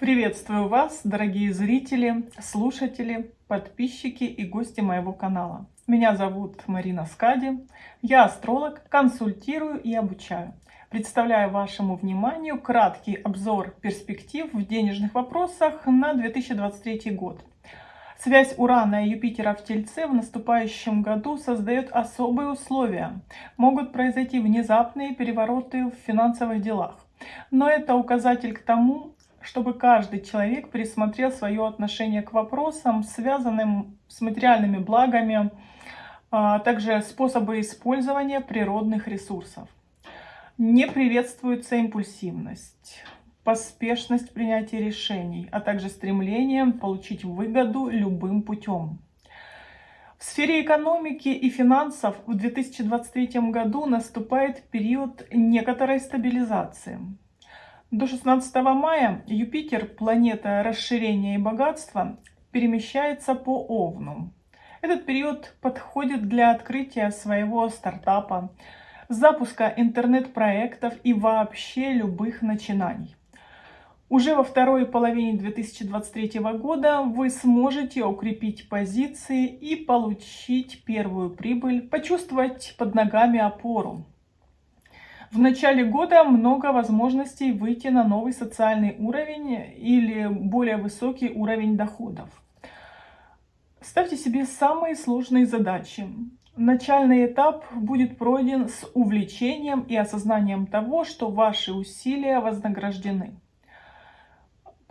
Приветствую вас, дорогие зрители, слушатели, подписчики и гости моего канала. Меня зовут Марина Скади, я астролог, консультирую и обучаю. Представляю вашему вниманию краткий обзор перспектив в денежных вопросах на 2023 год. Связь Урана и Юпитера в Тельце в наступающем году создает особые условия. Могут произойти внезапные перевороты в финансовых делах. Но это указатель к тому, чтобы каждый человек пересмотрел свое отношение к вопросам, связанным с материальными благами, а также способы использования природных ресурсов. Не приветствуется импульсивность, поспешность принятия решений, а также стремление получить выгоду любым путем. В сфере экономики и финансов в 2023 году наступает период некоторой стабилизации. До 16 мая Юпитер, планета расширения и богатства, перемещается по Овну. Этот период подходит для открытия своего стартапа, запуска интернет-проектов и вообще любых начинаний. Уже во второй половине 2023 года вы сможете укрепить позиции и получить первую прибыль, почувствовать под ногами опору. В начале года много возможностей выйти на новый социальный уровень или более высокий уровень доходов. Ставьте себе самые сложные задачи. Начальный этап будет пройден с увлечением и осознанием того, что ваши усилия вознаграждены.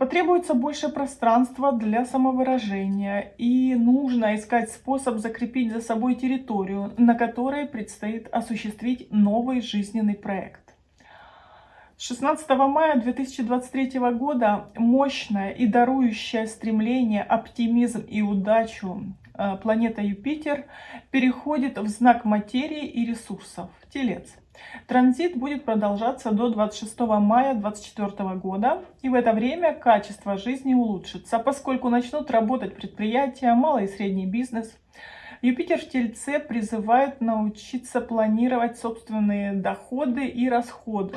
Потребуется больше пространства для самовыражения, и нужно искать способ закрепить за собой территорию, на которой предстоит осуществить новый жизненный проект. 16 мая 2023 года мощное и дарующее стремление, оптимизм и удачу э, планета Юпитер переходит в знак материи и ресурсов – Телец. Транзит будет продолжаться до 26 мая 2024 года, и в это время качество жизни улучшится, поскольку начнут работать предприятия, малый и средний бизнес. Юпитер в Тельце призывает научиться планировать собственные доходы и расходы.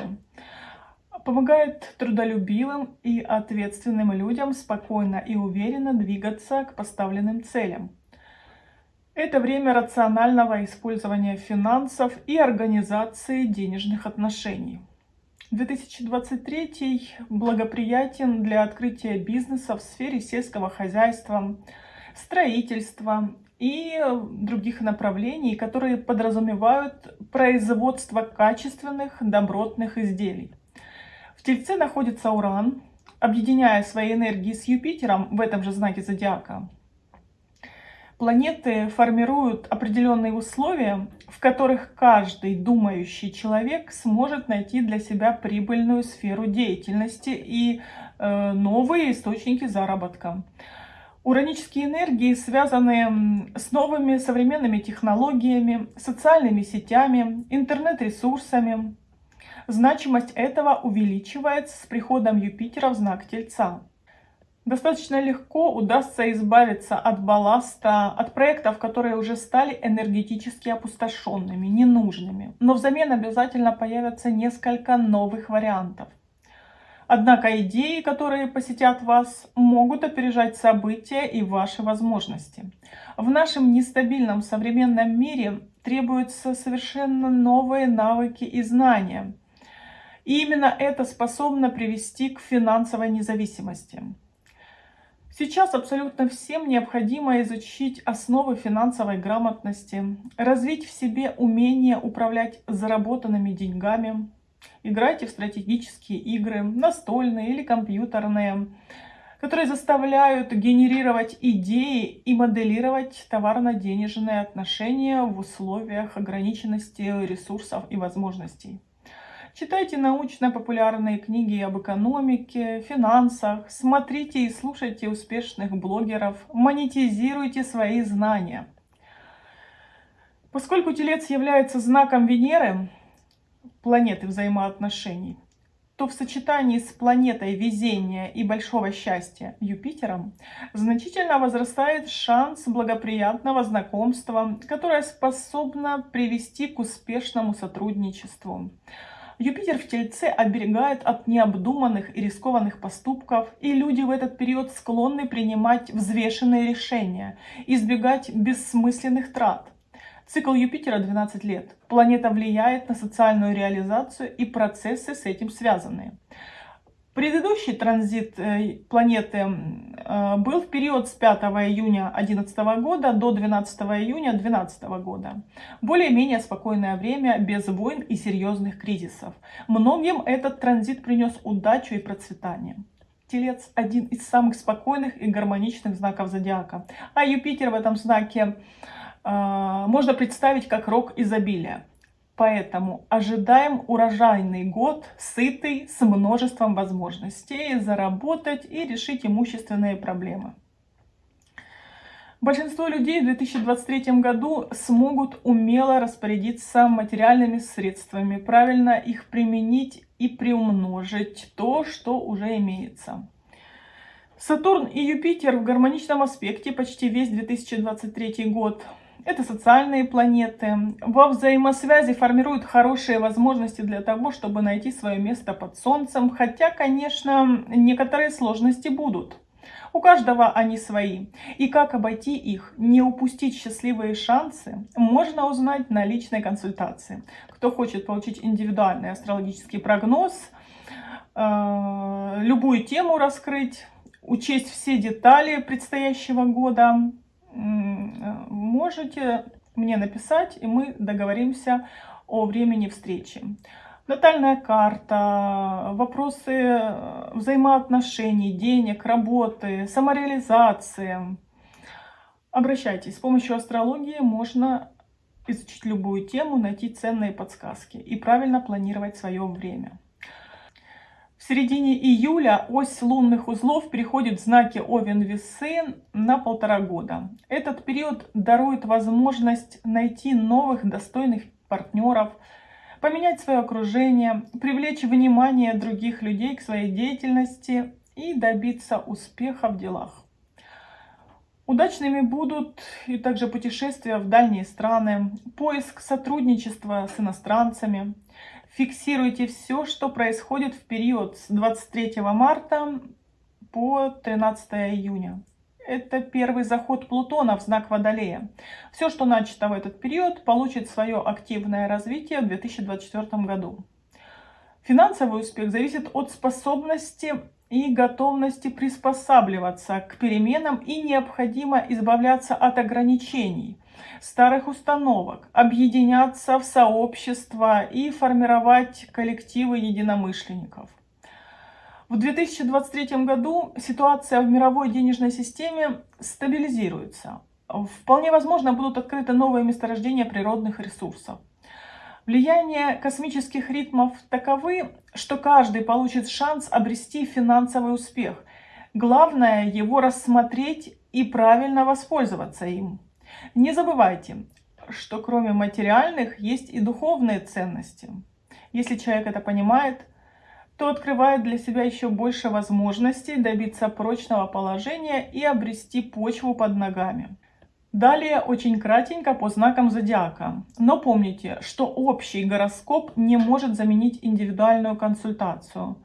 Помогает трудолюбивым и ответственным людям спокойно и уверенно двигаться к поставленным целям. Это время рационального использования финансов и организации денежных отношений. 2023 благоприятен для открытия бизнеса в сфере сельского хозяйства, строительства и других направлений, которые подразумевают производство качественных добротных изделий. В Тельце находится Уран, объединяя свои энергии с Юпитером в этом же знаке зодиака – Планеты формируют определенные условия, в которых каждый думающий человек сможет найти для себя прибыльную сферу деятельности и э, новые источники заработка. Уранические энергии связаны с новыми современными технологиями, социальными сетями, интернет-ресурсами. Значимость этого увеличивается с приходом Юпитера в знак Тельца. Достаточно легко удастся избавиться от балласта, от проектов, которые уже стали энергетически опустошенными, ненужными. Но взамен обязательно появятся несколько новых вариантов. Однако идеи, которые посетят вас, могут опережать события и ваши возможности. В нашем нестабильном современном мире требуются совершенно новые навыки и знания. И именно это способно привести к финансовой независимости. Сейчас абсолютно всем необходимо изучить основы финансовой грамотности, развить в себе умение управлять заработанными деньгами. Играйте в стратегические игры, настольные или компьютерные, которые заставляют генерировать идеи и моделировать товарно-денежные отношения в условиях ограниченности ресурсов и возможностей. Читайте научно-популярные книги об экономике, финансах, смотрите и слушайте успешных блогеров, монетизируйте свои знания. Поскольку Телец является знаком Венеры, планеты взаимоотношений, то в сочетании с планетой везения и большого счастья Юпитером значительно возрастает шанс благоприятного знакомства, которое способно привести к успешному сотрудничеству Юпитер в Тельце оберегает от необдуманных и рискованных поступков, и люди в этот период склонны принимать взвешенные решения, избегать бессмысленных трат. Цикл Юпитера 12 лет. Планета влияет на социальную реализацию и процессы с этим связанные. Предыдущий транзит э, планеты э, был в период с 5 июня 2011 года до 12 июня 2012 года. Более-менее спокойное время, без войн и серьезных кризисов. Многим этот транзит принес удачу и процветание. Телец – один из самых спокойных и гармоничных знаков зодиака. А Юпитер в этом знаке э, можно представить как рок изобилия. Поэтому ожидаем урожайный год, сытый, с множеством возможностей заработать и решить имущественные проблемы. Большинство людей в 2023 году смогут умело распорядиться материальными средствами, правильно их применить и приумножить то, что уже имеется. Сатурн и Юпитер в гармоничном аспекте почти весь 2023 год – это социальные планеты. Во взаимосвязи формируют хорошие возможности для того, чтобы найти свое место под Солнцем. Хотя, конечно, некоторые сложности будут. У каждого они свои. И как обойти их, не упустить счастливые шансы, можно узнать на личной консультации. Кто хочет получить индивидуальный астрологический прогноз, э, любую тему раскрыть, учесть все детали предстоящего года, можете мне написать, и мы договоримся о времени встречи. Натальная карта, вопросы э, взаимоотношений, денег, работы, самореализации. Обращайтесь. С помощью астрологии можно изучить любую тему, найти ценные подсказки и правильно планировать свое время. В середине июля ось лунных узлов переходит в знаки Овен-Весы на полтора года. Этот период дарует возможность найти новых достойных партнеров, поменять свое окружение, привлечь внимание других людей к своей деятельности и добиться успеха в делах. Удачными будут и также путешествия в дальние страны, поиск сотрудничества с иностранцами, Фиксируйте все, что происходит в период с 23 марта по 13 июня. Это первый заход Плутона в знак Водолея. Все, что начато в этот период, получит свое активное развитие в 2024 году. Финансовый успех зависит от способности и готовности приспосабливаться к переменам и необходимо избавляться от ограничений, старых установок, объединяться в сообщества и формировать коллективы единомышленников. В 2023 году ситуация в мировой денежной системе стабилизируется. Вполне возможно будут открыты новые месторождения природных ресурсов. Влияние космических ритмов таковы, что каждый получит шанс обрести финансовый успех. Главное его рассмотреть и правильно воспользоваться им. Не забывайте, что кроме материальных есть и духовные ценности. Если человек это понимает, то открывает для себя еще больше возможностей добиться прочного положения и обрести почву под ногами. Далее очень кратенько по знакам зодиака. Но помните, что общий гороскоп не может заменить индивидуальную консультацию,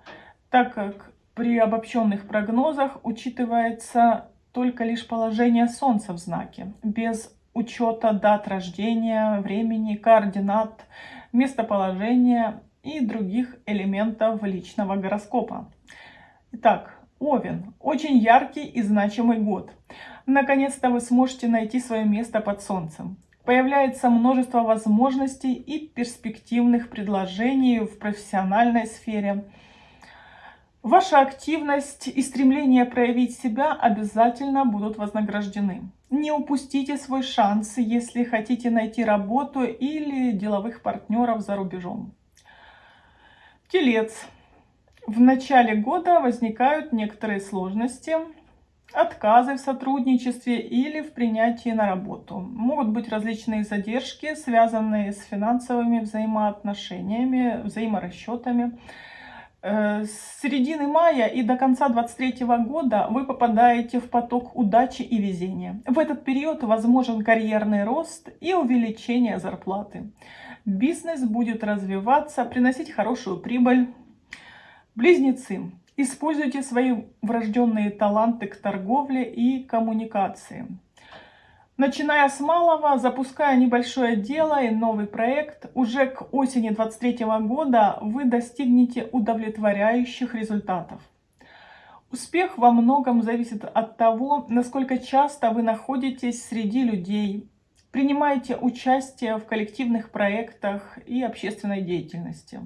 так как при обобщенных прогнозах учитывается только лишь положение Солнца в знаке, без учета дат рождения, времени, координат, местоположения и других элементов личного гороскопа. Итак, Овен. Очень яркий и значимый год. Наконец-то вы сможете найти свое место под Солнцем. Появляется множество возможностей и перспективных предложений в профессиональной сфере – Ваша активность и стремление проявить себя обязательно будут вознаграждены. Не упустите свой шанс, если хотите найти работу или деловых партнеров за рубежом. Телец. В начале года возникают некоторые сложности, отказы в сотрудничестве или в принятии на работу. Могут быть различные задержки, связанные с финансовыми взаимоотношениями, взаиморасчетами, с середины мая и до конца 23 года вы попадаете в поток удачи и везения. В этот период возможен карьерный рост и увеличение зарплаты. Бизнес будет развиваться, приносить хорошую прибыль. Близнецы. Используйте свои врожденные таланты к торговле и коммуникации. Начиная с малого, запуская небольшое дело и новый проект, уже к осени 2023 года вы достигнете удовлетворяющих результатов. Успех во многом зависит от того, насколько часто вы находитесь среди людей, принимаете участие в коллективных проектах и общественной деятельности.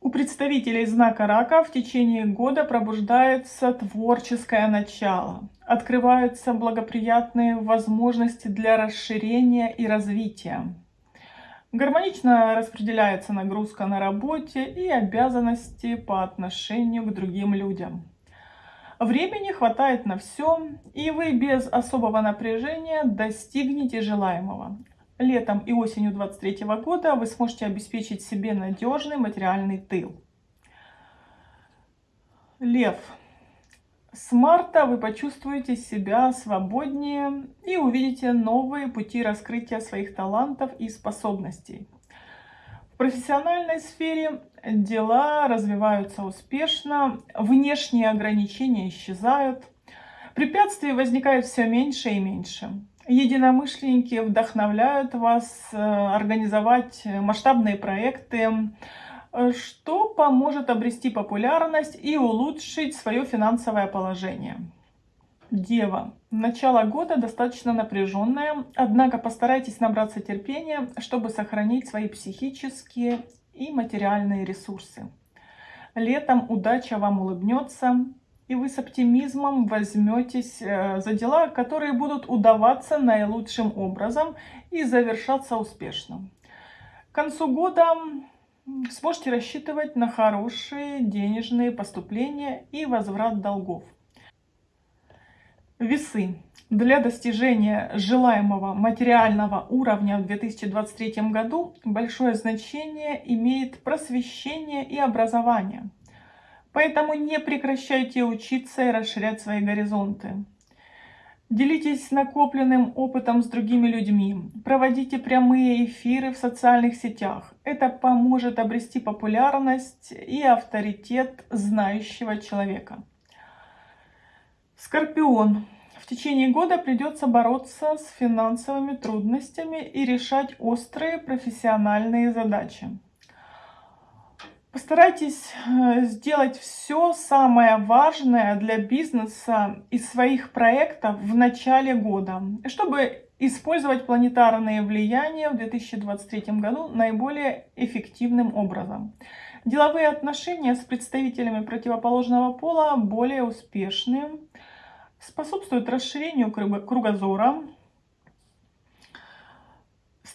У представителей знака рака в течение года пробуждается творческое начало, открываются благоприятные возможности для расширения и развития. Гармонично распределяется нагрузка на работе и обязанности по отношению к другим людям. Времени хватает на все, и вы без особого напряжения достигнете желаемого. Летом и осенью 2023 года вы сможете обеспечить себе надежный материальный тыл. Лев. С марта вы почувствуете себя свободнее и увидите новые пути раскрытия своих талантов и способностей. В профессиональной сфере дела развиваются успешно, внешние ограничения исчезают, препятствий возникает все меньше и меньше. Единомышленники вдохновляют вас э, организовать масштабные проекты, что поможет обрести популярность и улучшить свое финансовое положение. Дева. Начало года достаточно напряженное, однако постарайтесь набраться терпения, чтобы сохранить свои психические и материальные ресурсы. Летом удача вам улыбнется, и вы с оптимизмом возьметесь э, за дела, которые будут удаваться наилучшим образом и завершаться успешно. К концу года сможете рассчитывать на хорошие денежные поступления и возврат долгов. Весы. Для достижения желаемого материального уровня в 2023 году большое значение имеет просвещение и образование. Поэтому не прекращайте учиться и расширять свои горизонты. Делитесь накопленным опытом с другими людьми. Проводите прямые эфиры в социальных сетях. Это поможет обрести популярность и авторитет знающего человека. Скорпион. В течение года придется бороться с финансовыми трудностями и решать острые профессиональные задачи. Постарайтесь э, сделать все самое важное для бизнеса и своих проектов в начале года, чтобы использовать планетарные влияния в 2023 году наиболее эффективным образом. Деловые отношения с представителями противоположного пола более успешны, способствуют расширению кругозора,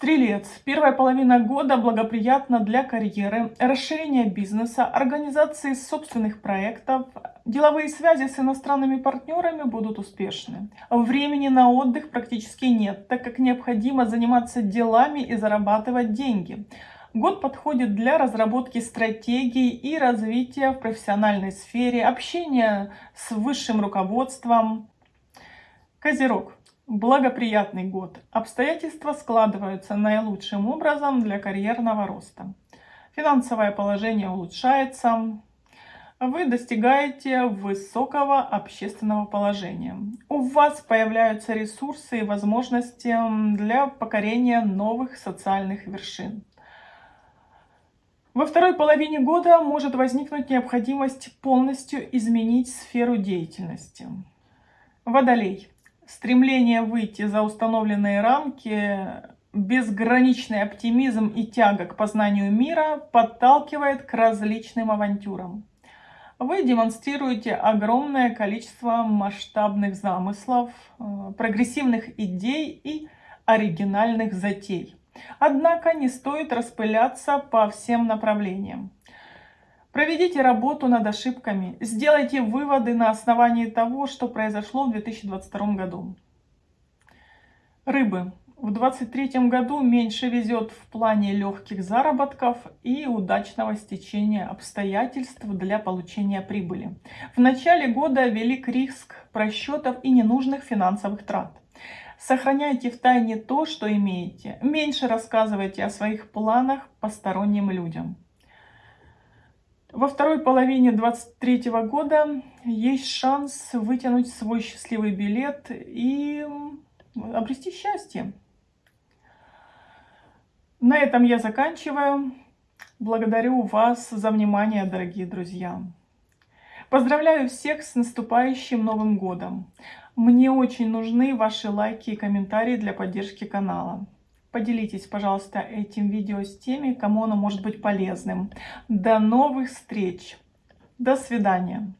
Стрелец. Первая половина года благоприятна для карьеры, расширения бизнеса, организации собственных проектов. Деловые связи с иностранными партнерами будут успешны. Времени на отдых практически нет, так как необходимо заниматься делами и зарабатывать деньги. Год подходит для разработки стратегий и развития в профессиональной сфере, общения с высшим руководством. Козерог. Благоприятный год. Обстоятельства складываются наилучшим образом для карьерного роста. Финансовое положение улучшается. Вы достигаете высокого общественного положения. У вас появляются ресурсы и возможности для покорения новых социальных вершин. Во второй половине года может возникнуть необходимость полностью изменить сферу деятельности. Водолей. Стремление выйти за установленные рамки, безграничный оптимизм и тяга к познанию мира подталкивает к различным авантюрам. Вы демонстрируете огромное количество масштабных замыслов, э, прогрессивных идей и оригинальных затей. Однако не стоит распыляться по всем направлениям. Проведите работу над ошибками, сделайте выводы на основании того, что произошло в 2022 году. Рыбы. В 2023 году меньше везет в плане легких заработков и удачного стечения обстоятельств для получения прибыли. В начале года велик риск просчетов и ненужных финансовых трат. Сохраняйте в тайне то, что имеете. Меньше рассказывайте о своих планах посторонним людям. Во второй половине 2023 года есть шанс вытянуть свой счастливый билет и обрести счастье. На этом я заканчиваю. Благодарю вас за внимание, дорогие друзья. Поздравляю всех с наступающим Новым Годом. Мне очень нужны ваши лайки и комментарии для поддержки канала. Поделитесь, пожалуйста, этим видео с теми, кому оно может быть полезным. До новых встреч. До свидания.